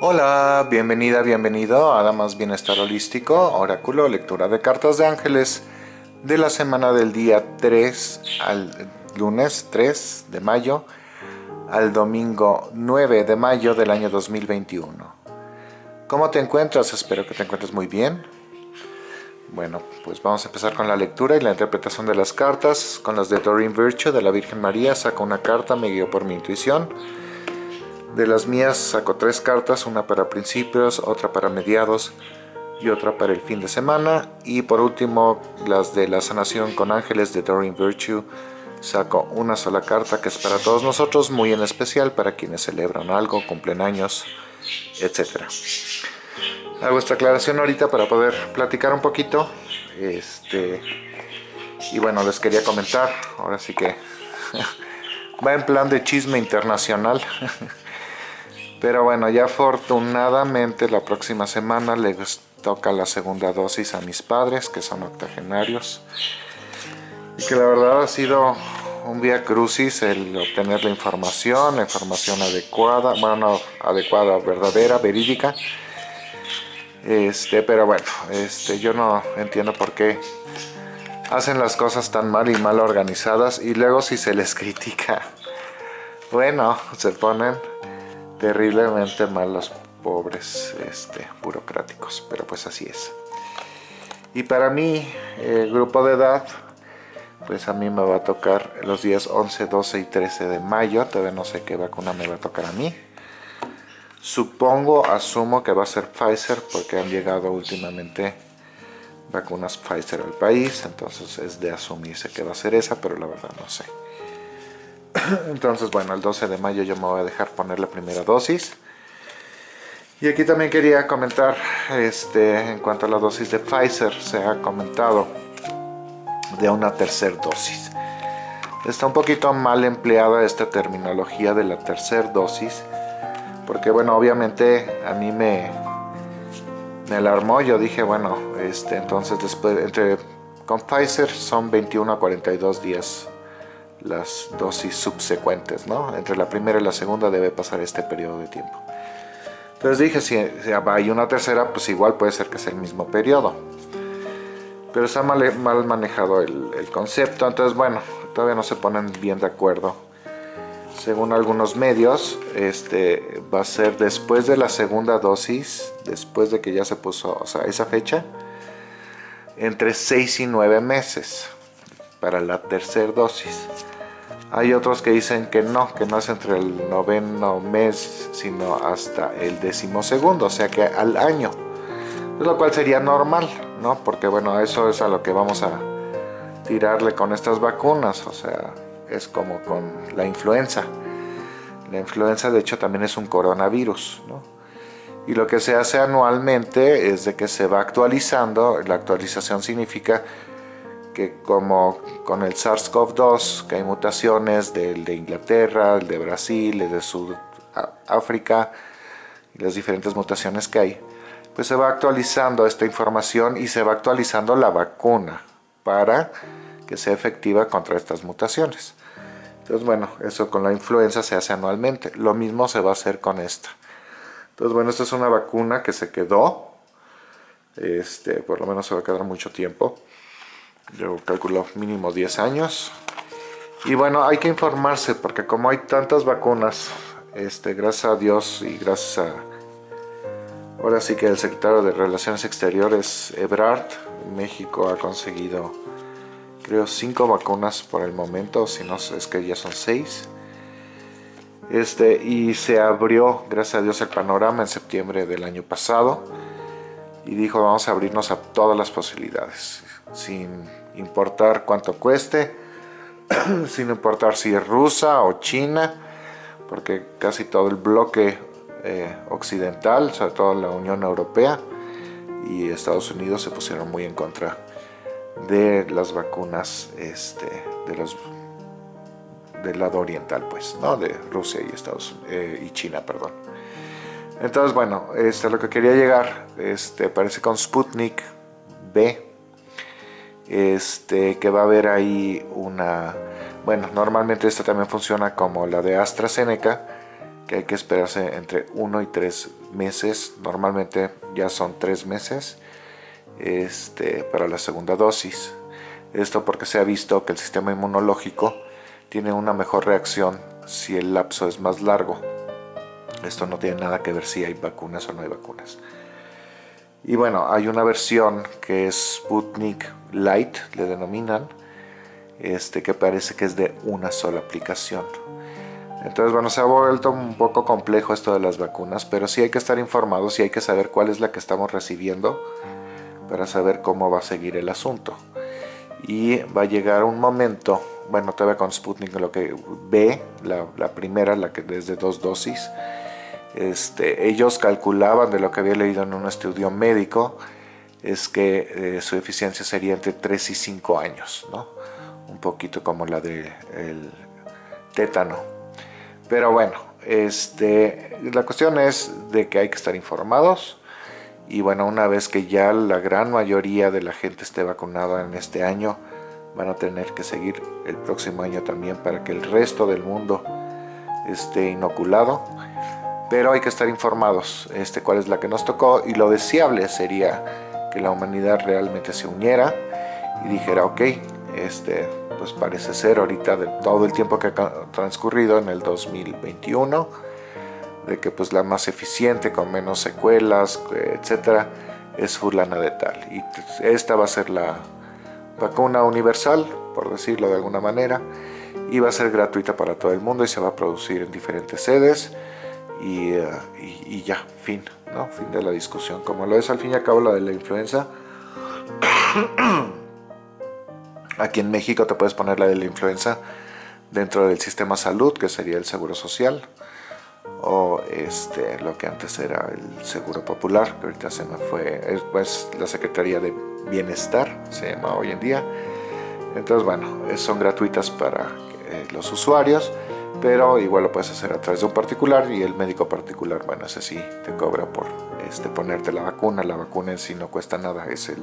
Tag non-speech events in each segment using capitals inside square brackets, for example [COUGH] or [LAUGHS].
Hola, bienvenida, bienvenido a Damas Bienestar Holístico, Oráculo, lectura de cartas de ángeles de la semana del día 3 al lunes 3 de mayo al domingo 9 de mayo del año 2021. ¿Cómo te encuentras? Espero que te encuentres muy bien. Bueno, pues vamos a empezar con la lectura y la interpretación de las cartas. Con las de Doreen Virtue de la Virgen María saco una carta, me guío por mi intuición. De las mías saco tres cartas, una para principios, otra para mediados y otra para el fin de semana. Y por último, las de la sanación con ángeles de Doreen Virtue. Saco una sola carta que es para todos nosotros, muy en especial para quienes celebran algo, cumplen años, etc. Hago esta aclaración ahorita para poder platicar un poquito. Este, y bueno, les quería comentar, ahora sí que [LAUGHS] va en plan de chisme internacional. [LAUGHS] Pero bueno, ya afortunadamente la próxima semana les toca la segunda dosis a mis padres, que son octogenarios. Y que la verdad ha sido un vía crucis el obtener la información, la información adecuada, bueno, adecuada, verdadera, verídica. Este, pero bueno, este, yo no entiendo por qué hacen las cosas tan mal y mal organizadas y luego si se les [LAUGHS] critica, bueno, se ponen terriblemente mal los pobres este, burocráticos, pero pues así es. Y para mí, el grupo de edad, pues a mí me va a tocar los días 11, 12 y 13 de mayo, todavía no sé qué vacuna me va a tocar a mí. Supongo, asumo que va a ser Pfizer porque han llegado últimamente vacunas Pfizer al país, entonces es de asumirse que va a ser esa, pero la verdad no sé. [LAUGHS] Entonces, bueno, el 12 de mayo yo me voy a dejar poner la primera dosis. Y aquí también quería comentar, este, en cuanto a la dosis de Pfizer, se ha comentado de una tercera dosis. Está un poquito mal empleada esta terminología de la tercera dosis, porque bueno, obviamente a mí me, me alarmó, yo dije, bueno, este, entonces después, entre, con Pfizer son 21 a 42 días las dosis subsecuentes, ¿no? Entre la primera y la segunda debe pasar este periodo de tiempo. Entonces dije, si, hay una tercera, pues igual puede ser que sea el mismo periodo. Pero está mal, mal manejado el, concepto, entonces bueno, todavía no se ponen bien de acuerdo. Según algunos medios, este va a ser después de la segunda dosis, después de que ya se puso, o sea, esa fecha, entre 6 y 9 meses para la tercera dosis. Hay otros que dicen que no, que no es entre el noveno mes, sino hasta el décimo segundo, o sea que al año. Lo cual sería normal, ¿no? Porque bueno, eso es a lo que vamos a tirarle con estas vacunas, o sea, es como con la influenza. La influenza de hecho también es un coronavirus, ¿no? Y lo que se hace anualmente es de que se va actualizando, la actualización significa que como con el SARS-CoV-2, que hay mutaciones del de Inglaterra, el de Brasil, el de Sudáfrica, y las diferentes mutaciones que hay, pues se va actualizando esta información y se va actualizando la vacuna para que sea efectiva contra estas mutaciones. Entonces, bueno, eso con la influenza se hace anualmente. Lo mismo se va a hacer con esta. Entonces, bueno, esta es una vacuna que se quedó. Este, por lo menos se va a quedar mucho tiempo yo calculo mínimo 10 años. Y bueno hay que informarse porque como hay tantas vacunas este gracias a Dios y gracias a ahora sí que el secretario de Relaciones Exteriores Ebrard México ha conseguido creo 5 vacunas por el momento si no es que ya son 6 este y se abrió gracias a Dios el panorama en septiembre del año pasado y dijo vamos a abrirnos a todas las posibilidades sin importar cuánto cueste, [CLEARS THROAT] sin importar si es rusa o china, porque casi todo el bloque eh, occidental, sobre todo la Unión Europea y Estados Unidos se pusieron muy en contra de las vacunas este, de los del lado oriental, pues, ¿no? De Rusia y Estados eh, y China, perdón. Entonces, bueno, este, lo que quería llegar, este, parece con Sputnik B, este, que va a haber ahí una... Bueno, normalmente esta también funciona como la de AstraZeneca, que hay que esperarse entre 1 y 3 meses, normalmente ya son tres meses este, para la segunda dosis. Esto porque se ha visto que el sistema inmunológico tiene una mejor reacción si el lapso es más largo. Esto no tiene nada que ver si hay vacunas o no hay vacunas. Y bueno, hay una versión que es Sputnik Light, le denominan, este, que parece que es de una sola aplicación. Entonces, bueno, se ha vuelto un poco complejo esto de las vacunas, pero sí hay que estar informados y hay que saber cuál es la que estamos recibiendo para saber cómo va a seguir el asunto. Y va a llegar un momento, bueno, todavía con Sputnik lo que ve, la, primera, la que desde dos dosis, este, ellos calculaban de lo que había leído en un estudio médico, es que eh, su eficiencia sería entre 3 y 5 años, ¿no? un poquito como la del de tétano. Pero bueno, este, la cuestión es de que hay que estar informados y bueno, una vez que ya la gran mayoría de la gente esté vacunada en este año, van a tener que seguir el próximo año también para que el resto del mundo esté inoculado pero hay que estar informados este, cuál es la que nos tocó y lo deseable sería que la humanidad realmente se uniera y dijera, ok, este, pues parece ser ahorita de todo el tiempo que ha transcurrido en el 2021, de que pues la más eficiente, con menos secuelas, etcétera, es fulana de tal. Y esta va a ser la vacuna universal, por decirlo de alguna manera, y va a ser gratuita para todo el mundo y se va a producir en diferentes sedes y, ya, fin, ¿no? Fin de la discusión. Como lo es al fin y al cabo la de la influenza, [CLEARS THROAT] aquí en México te puedes poner la de la influenza dentro del sistema salud, que sería el seguro social, o este, lo que antes era el seguro popular, que ahorita se me fue, es pues, la Secretaría de Bienestar, se llama hoy en día. Entonces, bueno, son gratuitas para eh, los usuarios pero igual lo puedes hacer a través de un particular y el médico particular, bueno, ese sí te cobra por este, ponerte la vacuna, la vacuna en sí no cuesta nada, es el,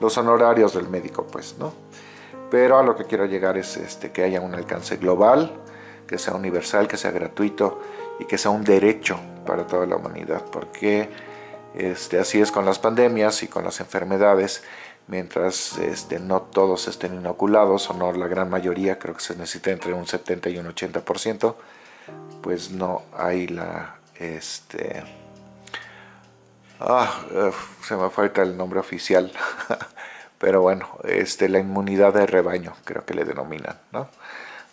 los honorarios del médico, pues, ¿no? Pero a lo que quiero llegar es este, que haya un alcance global, que sea universal, que sea gratuito y que sea un derecho para toda la humanidad, porque este, así es con las pandemias y con las enfermedades, mientras este, no todos estén inoculados, o no la gran mayoría, creo que se necesita entre un 70 y un 80%, pues no hay la... Este, ah, se me falta el nombre oficial, [LAUGHS] pero bueno, este, la inmunidad de rebaño, creo que le denominan, ¿no?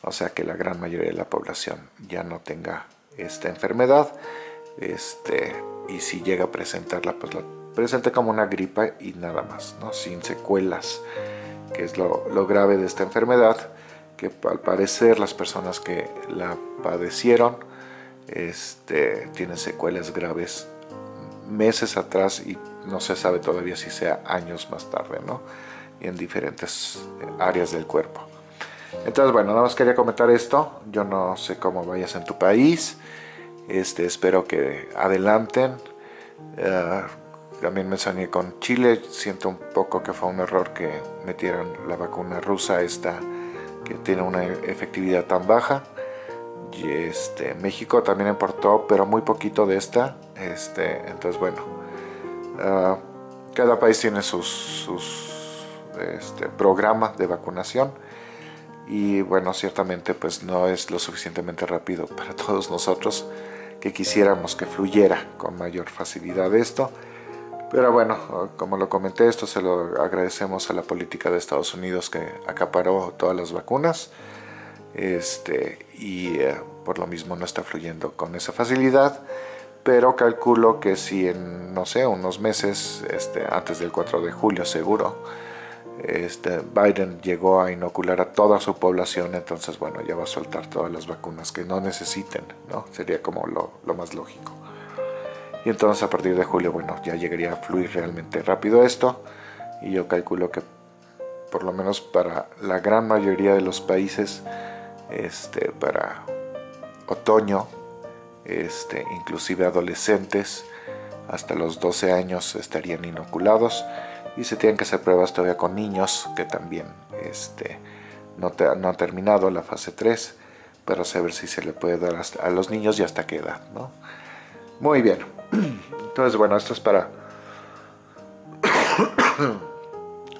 O sea que la gran mayoría de la población ya no tenga esta enfermedad, este, y si llega a presentarla, pues la presente como una gripa y nada más, ¿no? sin secuelas, que es lo, grave de esta enfermedad, que al parecer las personas que la padecieron este, tienen secuelas graves meses atrás y no se sabe todavía si sea años más tarde, ¿no? Y en diferentes eh, áreas del cuerpo. Entonces, bueno, nada más quería comentar esto. Yo no sé cómo vayas en tu país. Este, espero que adelanten. Uh, también me soñé con Chile, siento un poco que fue un error que metieran la vacuna rusa esta que tiene una efectividad tan baja. Y este, México también importó, pero muy poquito de esta. Este, entonces bueno, uh, cada país tiene sus, sus este, programas de vacunación y bueno, ciertamente pues no es lo suficientemente rápido para [LAUGHS] todos nosotros que quisiéramos que fluyera con mayor facilidad esto. Pero bueno, como lo comenté, esto se lo agradecemos a la política de Estados Unidos que acaparó todas las vacunas este, y eh, por lo mismo no está fluyendo con esa facilidad. Pero calculo que si en, no sé, unos meses, este, antes del 4 de julio seguro, este, Biden llegó a inocular a toda su población, entonces bueno, ya va a soltar todas las vacunas que no necesiten, ¿no? Sería como lo, lo más lógico y entonces a partir de julio bueno ya llegaría a fluir realmente rápido esto. Y yo calculo que por lo menos para la gran mayoría de los países este para otoño este inclusive adolescentes hasta los 12 años estarían inoculados. Y se tienen que hacer pruebas todavía con niños que también este no, no han terminado la fase 3 para saber si se le puede dar a los niños y hasta qué edad ¿no? Muy bien. Entonces, bueno, esto es para...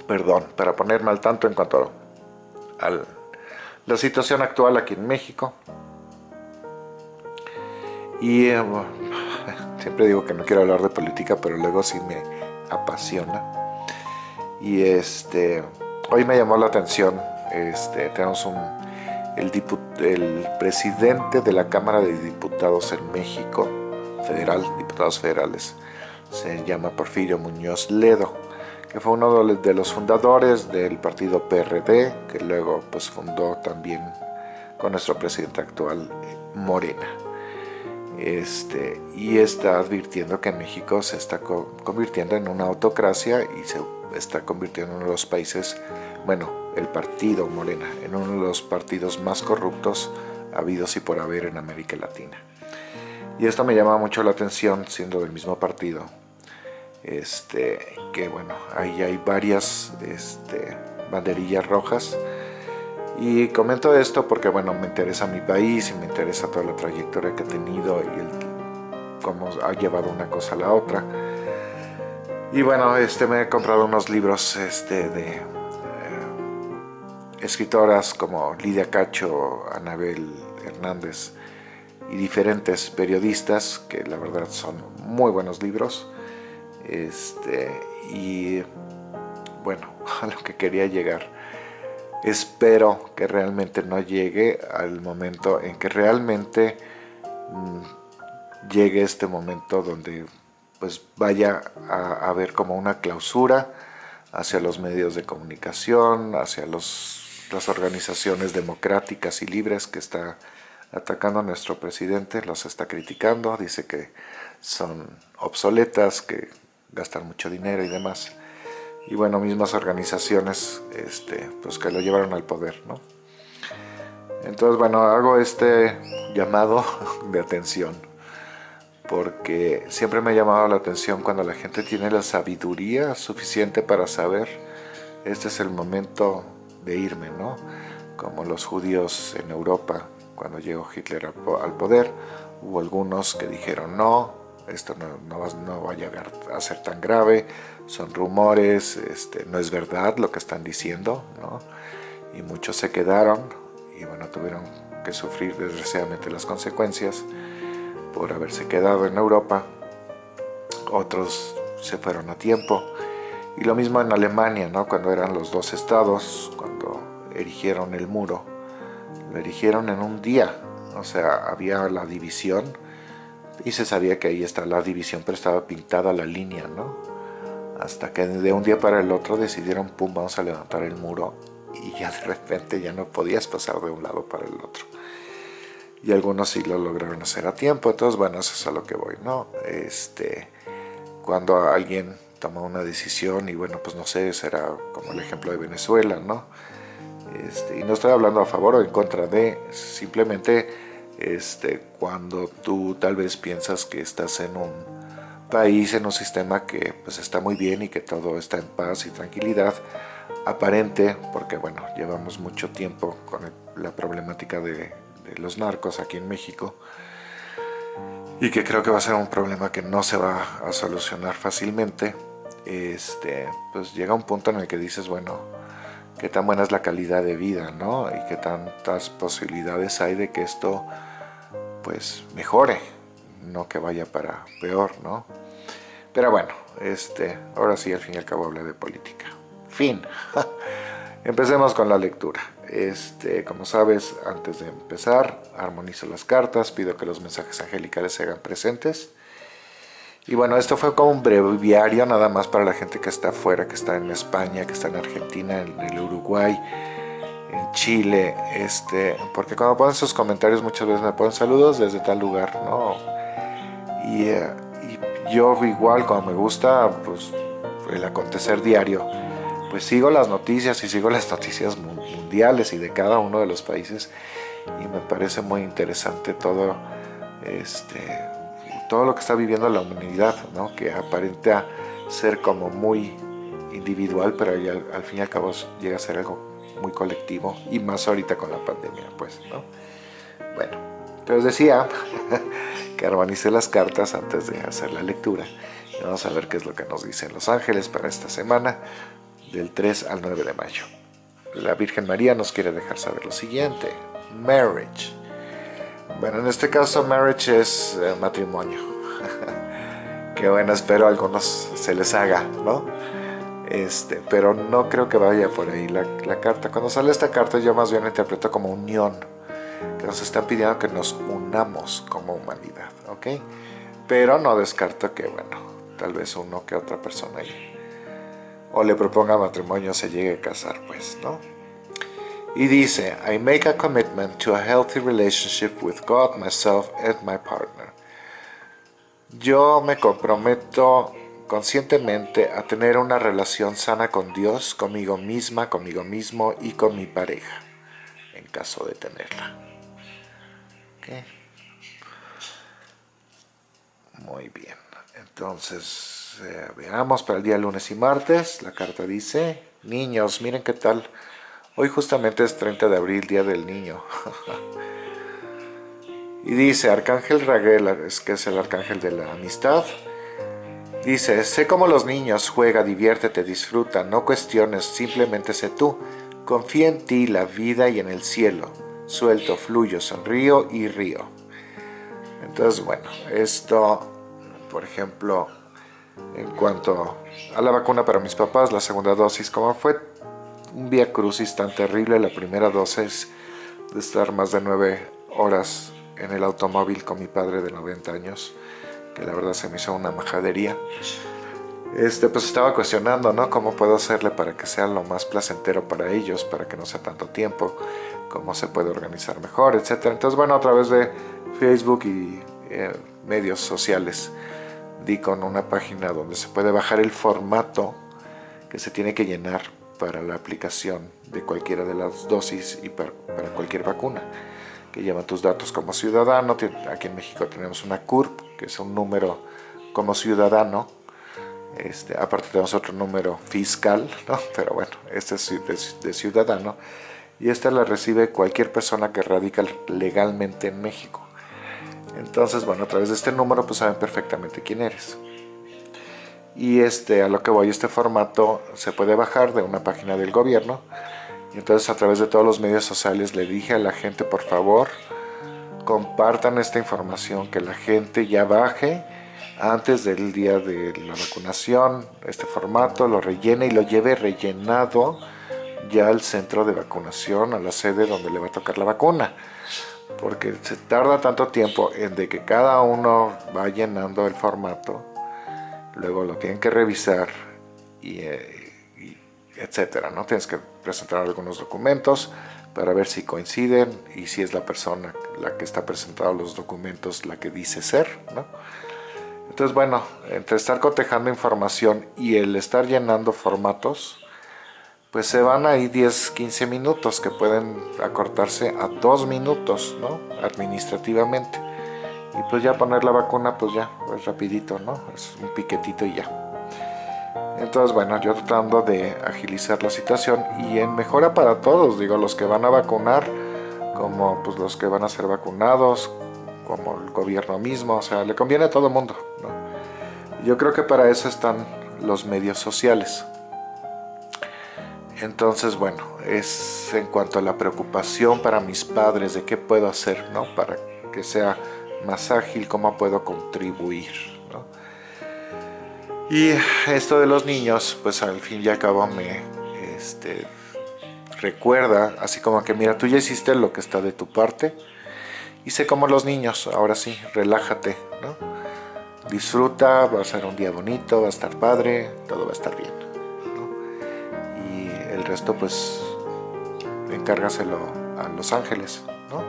Perdón, para ponerme al tanto en cuanto a la situación actual aquí en México. Y eh, siempre digo que no quiero hablar de política, pero luego sí me apasiona. Y este, hoy me llamó la atención, este, tenemos un, el, el presidente de la Cámara de Diputados en México, federal, diputados federales, se llama Porfirio Muñoz Ledo, que fue uno de los fundadores del partido PRD, que luego pues fundó también con nuestro presidente actual, Morena. Este, y está advirtiendo que México se está convirtiendo en una autocracia y se está convirtiendo en uno de los países, bueno, el partido Morena, en uno de los partidos más corruptos habidos y por haber en América Latina. Y esto me llama mucho la atención, siendo del mismo partido, este, que bueno, ahí hay varias este, banderillas rojas, y comento esto porque bueno, me interesa mi país y me interesa toda la trayectoria que he tenido y cómo ha llevado una cosa a la otra. Y bueno, este, me he comprado unos libros este, de eh, escritoras como Lidia Cacho, Anabel Hernández y diferentes periodistas que la verdad son muy buenos libros. Este, y bueno, [LAUGHS] a lo que quería llegar espero que realmente no llegue al momento en que realmente mm, llegue este momento donde pues vaya a haber como una clausura hacia los medios de comunicación, hacia los, las organizaciones democráticas y libres que está atacando a nuestro presidente, los está criticando, dice que son obsoletas, que gastan mucho dinero y demás y bueno, mismas organizaciones este, pues que lo llevaron al poder, ¿no? Entonces, bueno, hago este llamado [LAUGHS] de atención porque siempre me ha llamado la atención cuando la gente tiene la sabiduría suficiente para saber este es el momento de irme, ¿no? Como los judíos en Europa cuando llegó Hitler al poder, hubo algunos que dijeron no, esto no, no, no va a llegar a ser tan grave, son rumores, este, no es verdad lo que están diciendo, ¿no? Y muchos se quedaron y bueno, tuvieron que sufrir desgraciadamente las consecuencias por haberse quedado en Europa. Otros se fueron a tiempo. Y lo mismo en Alemania, ¿no? Cuando eran los dos estados, cuando erigieron el muro, lo erigieron en un día. O sea, había la división y se sabía que ahí está la división, pero estaba pintada la línea, ¿no? hasta que de un día para el otro decidieron, pum, vamos a levantar el muro y ya de repente ya no podías pasar de un lado para el otro. Y algunos sí lo lograron hacer a tiempo, entonces bueno, eso es a lo que voy, ¿no? Este, cuando alguien toma una decisión y bueno, pues no sé, será como el ejemplo de Venezuela, ¿no? Este, y no estoy hablando a favor o en contra de, simplemente este, cuando tú tal vez piensas que estás en un país, en un sistema que pues está muy bien y que todo está en paz y tranquilidad aparente, porque bueno, llevamos mucho tiempo con la problemática de, los narcos aquí en México y que creo que va a ser un problema que no se va a solucionar fácilmente, este, pues llega un punto en el que dices, bueno, qué tan buena es la calidad de vida, ¿no? Y qué tantas posibilidades hay de que esto, pues, mejore, no que vaya para peor, ¿no? Pero bueno, este, ahora sí, al fin y al cabo hablé de política. Fin. [LAUGHS] Empecemos con la lectura. Este, como sabes, antes de empezar, armonizo las cartas, pido que los mensajes angelicales se hagan presentes. Y bueno, esto fue como un breviario nada más para la gente que está afuera, que está en España, que está en Argentina, en el Uruguay, en Chile, este, porque cuando ponen sus comentarios muchas veces me ponen saludos desde tal lugar, ¿no? Y eh, yo igual cuando me gusta pues el acontecer diario pues sigo las noticias y sigo las noticias mundiales y de cada uno de los países y me parece muy interesante todo este todo lo que está viviendo la humanidad ¿no? que aparenta ser como muy individual pero al, fin y al cabo llega a ser algo muy colectivo y más ahorita con la pandemia pues ¿no? bueno entonces decía [LAUGHS] que armonice las cartas antes de hacer la lectura. vamos a ver qué es lo que nos dicen los ángeles para esta semana, del 3 al 9 de mayo. La Virgen María nos quiere dejar saber lo siguiente. Marriage. Bueno, en este caso marriage es eh, matrimonio. [LAUGHS] que bueno, espero a algunos se les haga, ¿no? Este, pero no creo que vaya por ahí la, carta. Cuando sale esta carta yo más bien la interpreto como unión, que nos están pidiendo que nos unamos como humanidad, ¿ok? Pero no descarto que, bueno, tal vez uno que otra persona ahí o le proponga matrimonio se llegue a casar, pues, ¿no? Y dice, I make a commitment to a healthy relationship with God, myself and my partner. Yo me comprometo conscientemente a tener una relación sana con Dios, conmigo misma, conmigo mismo y con mi pareja, en caso de tenerla. Muy bien, entonces eh, veamos para el día lunes y martes, la carta dice, niños, miren qué tal, hoy justamente es 30 de abril, día del niño. y dice, Arcángel Raguel, es que es el arcángel de la amistad, Dice, sé como los niños, juega, diviértete, disfruta, no cuestiones, simplemente sé tú. Confía en ti, la vida y en el cielo. Suelto, fluyo, sonrío y río. Entonces, bueno, esto, por ejemplo, en cuanto a la vacuna para mis papás, la segunda dosis, como fue un vía crucis tan terrible, la primera dosis de estar más de nueve horas en el automóvil con mi padre de 90 años, que la verdad se me hizo una majadería. Este, pues estaba cuestionando, ¿no? ¿Cómo puedo hacerle para que sea lo más placentero para ellos, para que no sea tanto tiempo? ¿Cómo se puede organizar mejor, etcétera? Entonces, bueno, a través de Facebook y eh, medios sociales di con una página donde se puede bajar el formato que se tiene que llenar para la aplicación de cualquiera de las dosis y para, para cualquier vacuna que lleva tus datos como ciudadano. Aquí en México tenemos una CURP, que es un número como ciudadano. Este, aparte tenemos otro número fiscal, ¿no? [LAUGHS] pero bueno, este es de, de ciudadano. Y esta la recibe cualquier persona que radica legalmente en México. Entonces, bueno, a través de este número pues saben perfectamente quién eres. Y este, a lo que voy, este formato se puede bajar de una página del gobierno y entonces a través de todos los medios sociales le dije a la gente, por favor, compartan esta información, que la gente ya baje antes del día de la vacunación, este formato, lo rellene y lo lleve rellenado ya al centro de vacunación, a la sede donde le va a tocar la vacuna. Porque se tarda tanto tiempo en de que cada uno va llenando el formato, luego lo tienen que revisar eh, y etcétera, ¿no? Tienes que presentar algunos documentos para ver si coinciden y si es la persona la que está presentando los documentos la que dice ser, ¿no? Entonces, bueno, entre estar cotejando información y el estar llenando formatos, pues se van ahí 10, 15 minutos que pueden acortarse a 2 minutos, ¿no? Administrativamente. Y pues ya poner la vacuna, pues ya, pues rapidito, ¿no? Es un piquetito y ya. Entonces, bueno, yo tratando de agilizar la situación y en mejora para todos, digo, los que van a vacunar, como pues los que van a ser vacunados, como el gobierno mismo, o sea, le conviene a todo el mundo, ¿no? Yo creo que para eso están los medios sociales. Entonces, bueno, es en cuanto a la preocupación para mis padres de qué puedo hacer, ¿no? Para que sea más ágil, cómo puedo contribuir. Y esto de los niños, pues al fin y al cabo me este, recuerda, así como que mira, tú ya hiciste lo que está de tu parte, y sé como los niños, ahora sí, relájate, ¿no? Disfruta, va a ser un día bonito, va a estar padre, todo va a estar bien, ¿no? Y el resto pues encárgaselo a los ángeles, ¿no?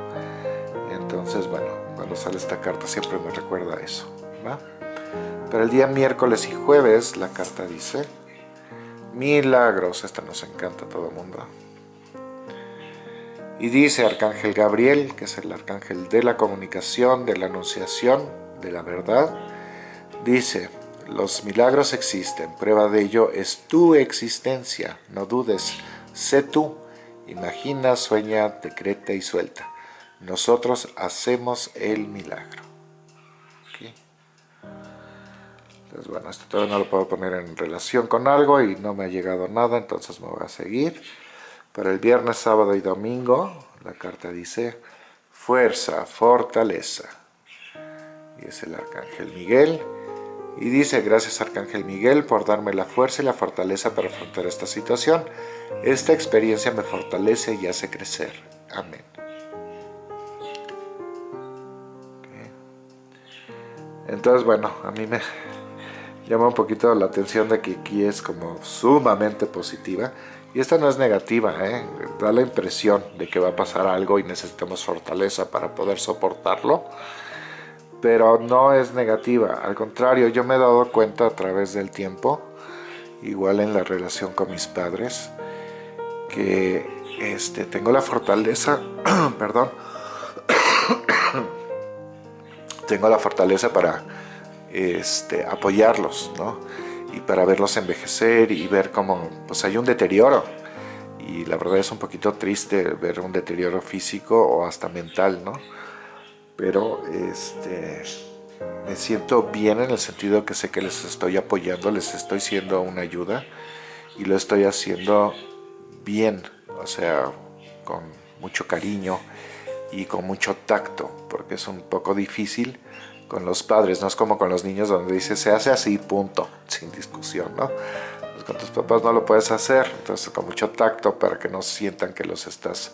Entonces, bueno, cuando sale esta carta siempre me recuerda eso, ¿va? Pero el día miércoles y jueves la carta dice milagros, esta nos encanta a todo el mundo. Y dice Arcángel Gabriel, que es el arcángel de la comunicación, de la anunciación, de la verdad, dice, los milagros existen, prueba de ello es tu existencia, no dudes, sé tú, imagina, sueña, decreta y suelta. Nosotros hacemos el milagro. bueno, esto todavía no lo puedo poner en relación con algo y no me ha llegado nada, entonces me voy a seguir. Para el viernes, sábado y domingo, la carta dice fuerza, fortaleza. Y es el Arcángel Miguel. Y dice, gracias Arcángel Miguel por darme la fuerza y la fortaleza para afrontar esta situación. Esta experiencia me fortalece y hace crecer. Amén. Entonces, bueno, a mí me llama un poquito la atención de que aquí es como sumamente positiva. Y esta no es negativa, ¿eh? da la impresión de que va a pasar algo y necesitamos fortaleza para poder soportarlo. Pero no es negativa, al contrario, yo me he dado cuenta a través del tiempo, igual en la relación con mis padres, que este, tengo la fortaleza, [CLEARS THROAT] perdón, tengo la fortaleza para este, apoyarlos, ¿no? Y para verlos envejecer y ver cómo pues hay un deterioro. Y la verdad es un poquito triste ver un deterioro físico o hasta mental, ¿no? Pero este, me siento bien en el sentido que sé que les estoy apoyando, les estoy siendo una ayuda y lo estoy haciendo bien, o sea, con mucho cariño y con mucho tacto, porque es un poco difícil con los padres, no es como con los niños donde dice se hace así, punto, sin discusión, ¿no? Pues con tus papás no lo puedes hacer, entonces con mucho tacto para que no sientan que los estás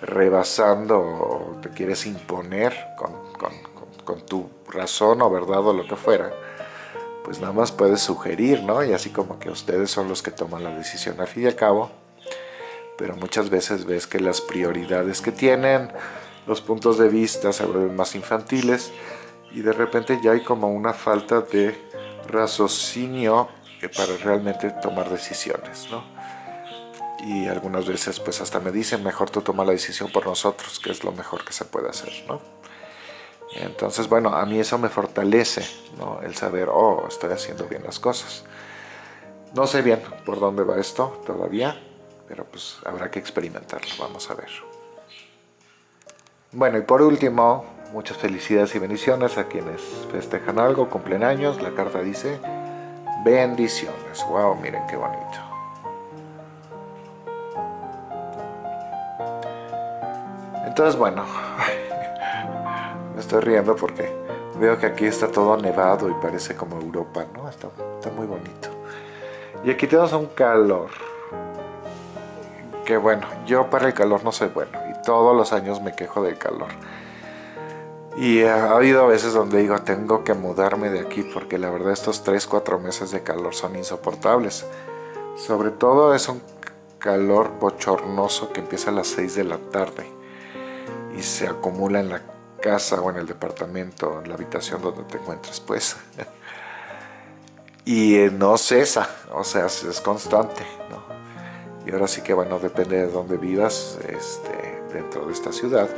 rebasando o te quieres imponer con, con, con, tu razón o verdad o lo que fuera, pues nada más puedes sugerir, ¿no? Y así como que ustedes son los que toman la decisión al fin y al cabo, pero muchas veces ves que las prioridades que tienen, los puntos de vista se vuelven más infantiles y de repente ya hay como una falta de raciocinio para realmente tomar decisiones, ¿no? Y algunas veces pues hasta me dicen, mejor tú toma la decisión por nosotros, que es lo mejor que se puede hacer, ¿no? Entonces, bueno, a mí eso me fortalece, ¿no? El saber, oh, estoy haciendo bien las cosas. No sé bien por dónde va esto todavía, pero pues habrá que experimentarlo, vamos a ver. Bueno, y por último, muchas felicidades y bendiciones a quienes festejan algo, cumplen años. La carta dice, bendiciones. Wow, miren qué bonito. Entonces, bueno, [LAUGHS] me estoy riendo porque veo que aquí está todo nevado y parece como Europa, ¿no? Está, está muy bonito. Y aquí tenemos un calor. Que bueno, yo para el calor no soy bueno todos los años me quejo del calor. Y ha habido veces donde digo, tengo que mudarme de aquí porque la verdad estos 3, 4 meses de calor son insoportables. Sobre todo es un calor bochornoso que empieza a las 6 de la tarde y se acumula en la casa o en el departamento, en la habitación donde te encuentres pues. [LAUGHS] y eh, no cesa, o sea, es constante, Y ahora sí que bueno, depende de dónde vivas, este, dentro de esta ciudad,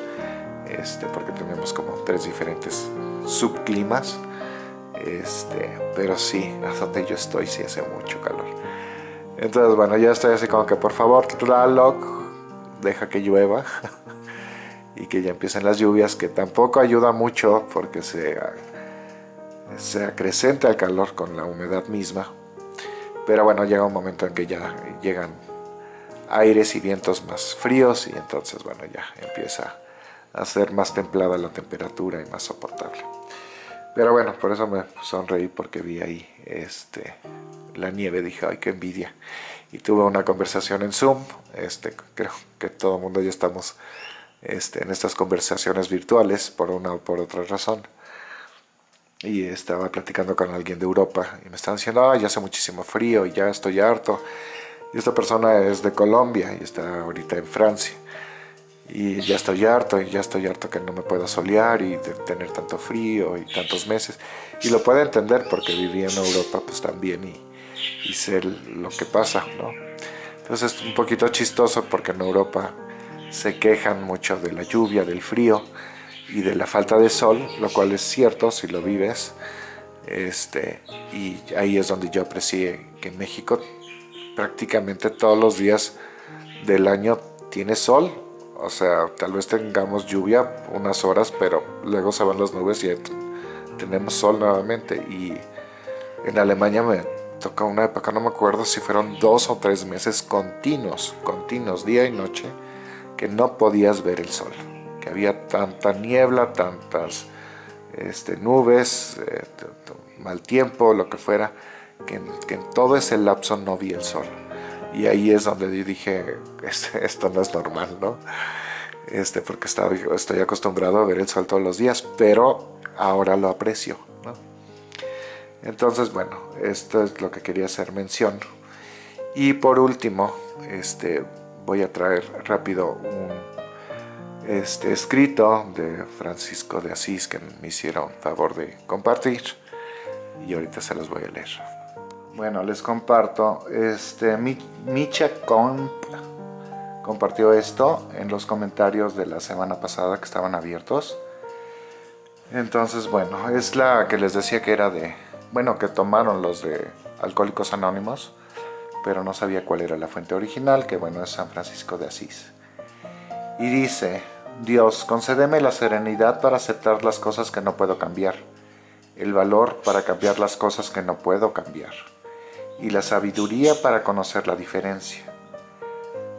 este, porque tenemos como tres diferentes subclimas, este, pero sí, a donde yo estoy sí hace mucho calor. Entonces, bueno, ya estoy así como que por favor, Tlaloc, deja que llueva [LAUGHS] y que ya empiecen las lluvias, que tampoco ayuda mucho porque se, se acrecenta el calor con la humedad misma. Pero bueno, llega un momento en que ya llegan aires y vientos más fríos y entonces bueno ya empieza a ser más templada la temperatura y más soportable. Pero bueno, por eso me sonreí porque vi ahí este, la nieve, dije, ay, qué envidia. Y tuve una conversación en Zoom, este, creo que todo el mundo ya estamos este, en estas conversaciones virtuales por una o por otra razón. Y estaba platicando con alguien de Europa y me estaban diciendo, ay, ya hace muchísimo frío ya estoy harto y esta persona es de Colombia y está ahorita en Francia. Y ya estoy harto, y ya estoy harto que no me pueda solear y tener tanto frío y tantos meses. Y lo puede entender porque vivía en Europa pues también y, y sé lo que pasa, ¿no? Entonces es un poquito chistoso porque en Europa se quejan mucho de la lluvia, del frío y de la falta de sol, lo cual es cierto si lo vives. Este, y ahí es donde yo aprecié que en México prácticamente todos los días del año tiene sol. O sea, tal vez tengamos lluvia unas horas, pero luego se van las nubes y tenemos sol nuevamente. Y en Alemania me tocó una época, no me acuerdo si fueron dos o tres meses continuos, continuos, día y noche, que no podías ver el sol, que había tanta niebla, tantas este, nubes, eh, mal tiempo, lo que fuera, que, en todo ese lapso no vi el sol. Y ahí es donde dije, esto no es normal, ¿no? Este, porque estaba, estoy acostumbrado a ver el sol todos los días, pero ahora lo aprecio, ¿no? Entonces, bueno, esto es lo que quería hacer mención. Y por último, este, voy a traer rápido un este, escrito de Francisco de Asís que me hicieron favor de compartir y ahorita se los voy a leer. Bueno, les comparto, este, Micha Comp compartió esto en los comentarios de la semana pasada que estaban abiertos. Entonces, bueno, es la que les decía que era de, bueno, que tomaron los de Alcohólicos Anónimos, pero no sabía cuál era la fuente original, que bueno, es San Francisco de Asís. Y dice, Dios, concédeme la serenidad para aceptar las cosas que no puedo cambiar, el valor para cambiar las cosas que no puedo cambiar, y la sabiduría para conocer la diferencia.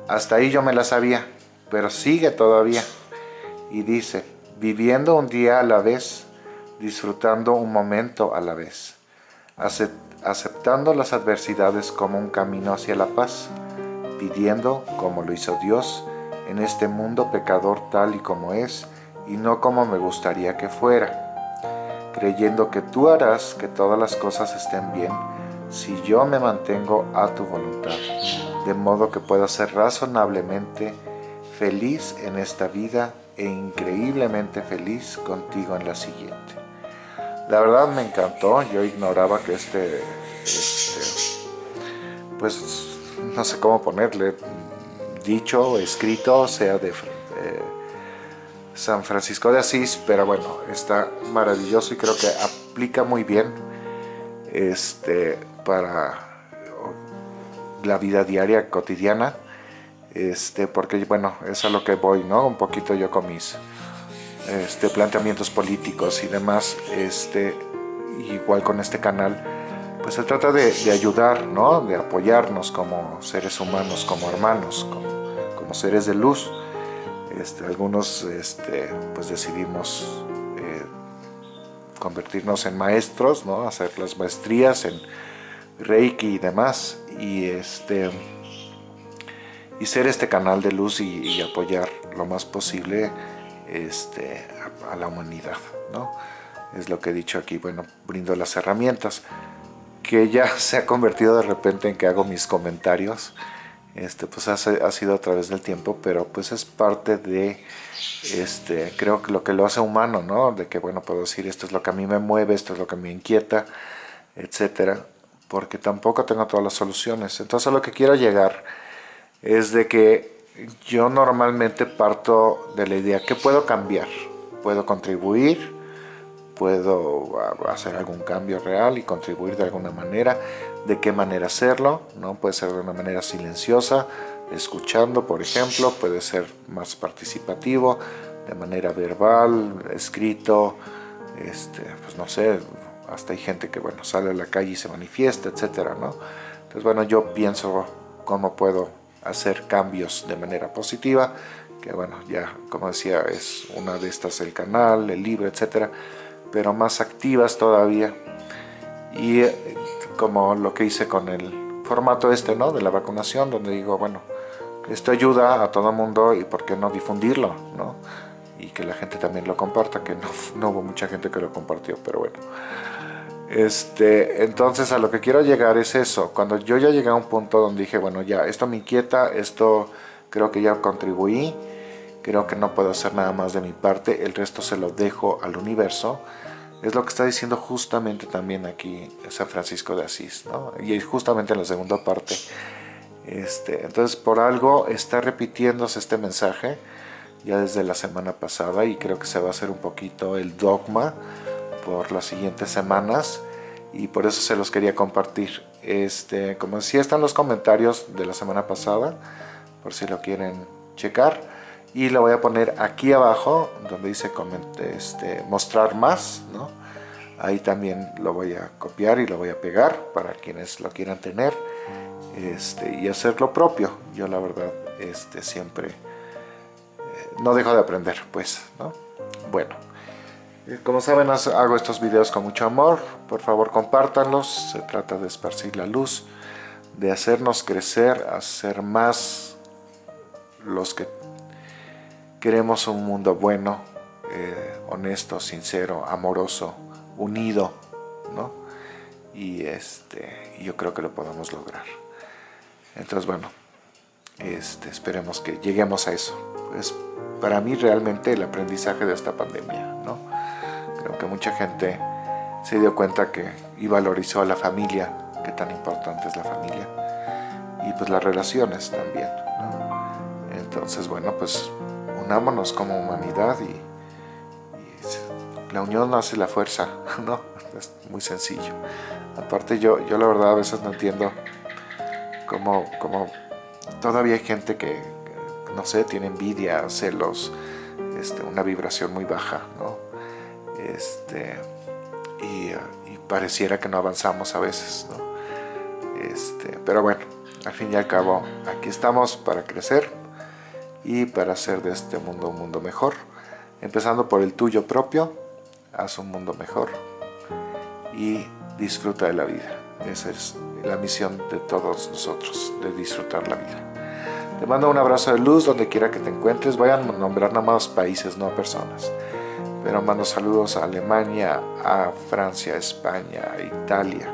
Hasta ahí yo me la sabía, pero sigue todavía. Y dice, viviendo un día a la vez, disfrutando un momento a la vez, aceptando las adversidades como un camino hacia la paz, pidiendo, como lo hizo Dios, en este mundo pecador tal y como es, y no como me gustaría que fuera, creyendo que tú harás que todas las cosas estén bien si yo me mantengo a tu voluntad de modo que pueda ser razonablemente feliz en esta vida e increíblemente feliz contigo en la siguiente. La verdad me encantó, yo ignoraba que este, este pues no sé cómo ponerle, dicho, escrito, sea de San Francisco de Asís, pero bueno, está maravilloso y creo que aplica muy bien este, para la vida diaria, cotidiana, este, porque bueno, es a lo que voy, ¿no? Un poquito yo con mis este, planteamientos políticos y demás, este, igual con este canal, pues se trata de, ayudar, ¿no? De apoyarnos como seres humanos, como hermanos, como, seres de luz. Este, algunos este, pues decidimos eh, convertirnos en maestros, ¿no? hacer las maestrías en Reiki y demás y este y ser este canal de luz y, apoyar lo más posible este, a, la humanidad, ¿no? Es lo que he dicho aquí, bueno, brindo las herramientas, que ya [LAUGHS] se ha convertido de repente en que hago mis comentarios, este, pues ha, ha sido a través del tiempo, pero pues es parte de, este, creo que lo que lo hace humano, ¿no? De que, bueno, puedo decir, esto es lo que a mí me mueve, esto es lo que me inquieta, etcétera porque tampoco tengo todas las soluciones. Entonces lo que quiero llegar es de que yo normalmente parto de la idea que puedo cambiar, puedo contribuir, puedo hacer algún cambio real y contribuir de alguna manera, de qué manera hacerlo, ¿no? puede ser de una manera silenciosa, escuchando por ejemplo, puede ser más participativo, de manera verbal, escrito, este, pues no sé, hasta hay gente que bueno sale a la calle y se manifiesta, etcétera, ¿no? Entonces bueno, yo pienso cómo puedo hacer cambios de manera positiva, que bueno, ya como decía, es una de estas el canal, el libro, etcétera, pero más activas todavía. Y eh, como lo que hice con el formato este, ¿no? De la vacunación, donde digo, bueno, esto ayuda a todo mundo y por qué no difundirlo, ¿no? Y que la gente también lo comparta, que no, [LAUGHS] no hubo mucha gente que lo compartió, pero bueno. Este, entonces a lo que quiero llegar es eso, cuando yo ya llegué a un punto donde dije, bueno ya, esto me inquieta, esto creo que ya contribuí, creo que no puedo hacer nada más de mi parte, el resto se lo dejo al universo, es lo que está diciendo justamente también aquí San Francisco de Asís, ¿no? y justamente en la segunda parte. Este, entonces por algo está repitiéndose este mensaje ya desde la semana pasada y creo que se va a hacer un poquito el dogma por las siguientes semanas y por eso se los quería compartir. Este, como decía, están los comentarios de la semana pasada, por si lo quieren checar. Y lo voy a poner aquí abajo, donde dice este, mostrar más, ¿no? Ahí también lo voy a copiar y lo voy a pegar para quienes lo quieran tener este, y hacer lo propio. Yo la verdad este, siempre no dejo de aprender, pues, ¿no? Bueno, eh, como saben hago estos videos con mucho amor, por favor compártanlos, se trata de esparcir la luz, de hacernos crecer, hacer más los que queremos un mundo bueno, eh, honesto, sincero, amoroso, unido, ¿no? Y este, yo creo que lo podemos lograr. Entonces, bueno, este, esperemos que lleguemos a eso. Es para mí realmente el aprendizaje de esta pandemia, ¿no? Creo que mucha gente se dio cuenta que y valorizó a la familia, que tan importante es la familia, y pues las relaciones también, Entonces, bueno, pues unámonos como humanidad y la unión hace la fuerza, [LAUGHS] ¿no? Es muy sencillo. Aparte yo, yo la verdad a veces no entiendo cómo, cómo todavía hay gente que, no sé, tiene envidia, celos, este, una vibración muy baja, ¿no? Este, y, pareciera que no avanzamos a veces, ¿no? Este, pero bueno, al fin y al cabo, aquí estamos para crecer y para hacer de este mundo un mundo mejor, empezando por el tuyo propio, haz un mundo mejor y disfruta de la vida. Esa es la misión de todos nosotros, de disfrutar la vida. Te mando un abrazo de luz donde quiera que te encuentres. Vayan a nombrar nada más países, no personas. Pero mando saludos a Alemania, a Francia, España, Italia,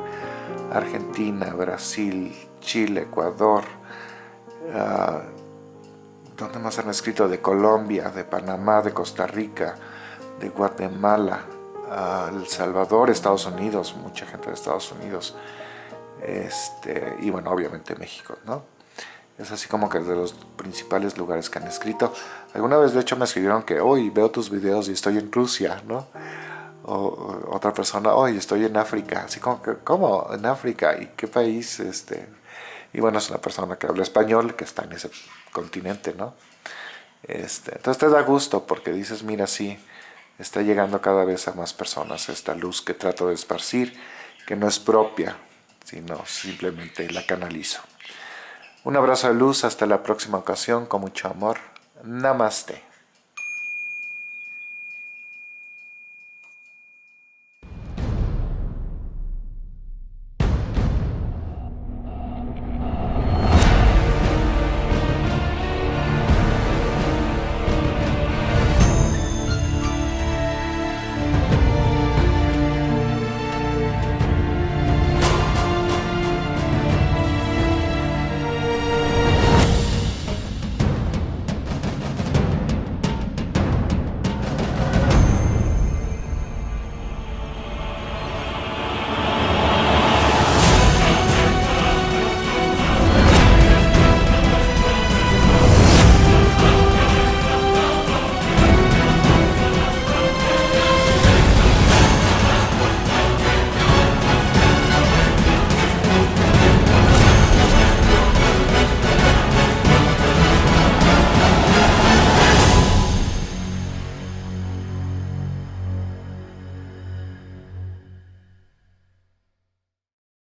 Argentina, Brasil, Chile, Ecuador. ¿Dónde más han escrito? De Colombia, de Panamá, de Costa Rica, de Guatemala, El Salvador, Estados Unidos, mucha gente de Estados Unidos, este, y bueno, obviamente México, ¿no? Es así como que de los principales lugares que han escrito. Alguna vez de hecho me escribieron que hoy veo tus videos y estoy en Rusia, ¿no? O, otra persona, hoy estoy en África, así como que, ¿cómo? ¿En África? ¿Y qué país? Este, y bueno, es una persona que habla español, que está en ese continente, ¿no? Este, entonces te da gusto porque dices, mira, sí, está llegando cada vez a más personas esta luz que trato de esparcir, que no es propia, sino simplemente la canalizo. Un abrazo de luz, hasta la próxima ocasión, con mucho amor. Namaste.